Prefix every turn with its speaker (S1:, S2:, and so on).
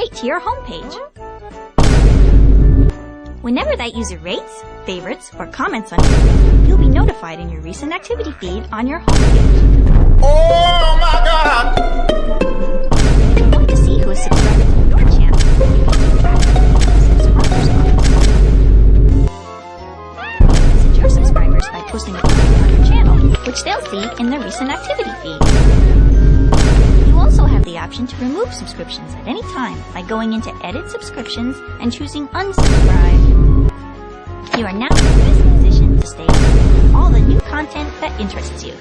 S1: right to your homepage. Whenever that user rates, favorites, or comments on you, you'll be notified in your recent activity feed on your homepage.
S2: Oh my god!
S1: If you want to see who is subscribed to your channel, you can keep track of subscribers on Message your subscribers by posting a comment on your channel, which they'll see in their recent activity feed. Option to remove subscriptions at any time by going into Edit Subscriptions and choosing Unsubscribe. You are now in the best position to stay with all the new content that interests you.